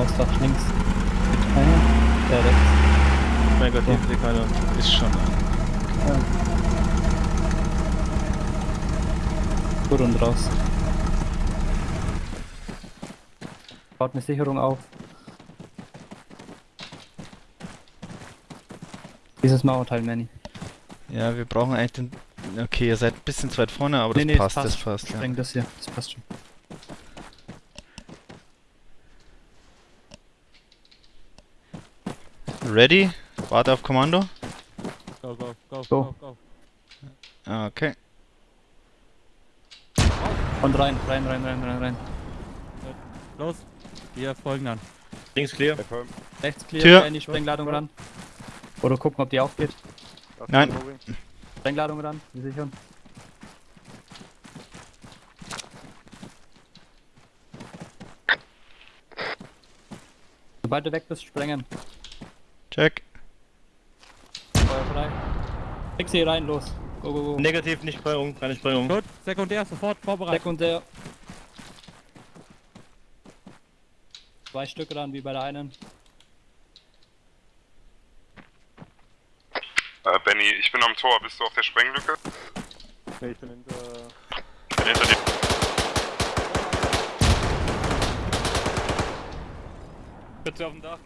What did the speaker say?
Hausdach links. Einer. Der rechts. Negativ, ja. keiner. Ist schon. Ja. Gut und raus. Baut eine Sicherung auf. Dieses Mauerteil, Manny. Ja, wir brauchen eigentlich den. Okay, ihr seid ein bisschen zu weit vorne, aber Nee, das nee, passt, das das passt. passt. ja. Spreng das hier, das passt schon. Ready? Warte auf Kommando. Go, go, go, Go. go, go. Okay. Und rein, rein, rein, rein, rein, rein. Los, wir folgen dann. Links clear. Rechts clear, Tür. Tür. in die Sprengladung ran. Oder gucken, ob die aufgeht. Nein. Sprengladung ran, wir sichern. Sobald du weg bist, sprengen. Check. Feuer frei. Fix hier rein, los. Go, go, go. Negativ, nicht Sprengung, keine Sprengung. Gut, sekundär, sofort vorbereitet. Sekundär. Zwei Stück ran, wie bei der einen. Äh, Benny, ich bin am Tor. Bist du auf der Sprenglücke? Nee, ich bin hinter... Ich bin hinter dir. Bitte auf dem Dach.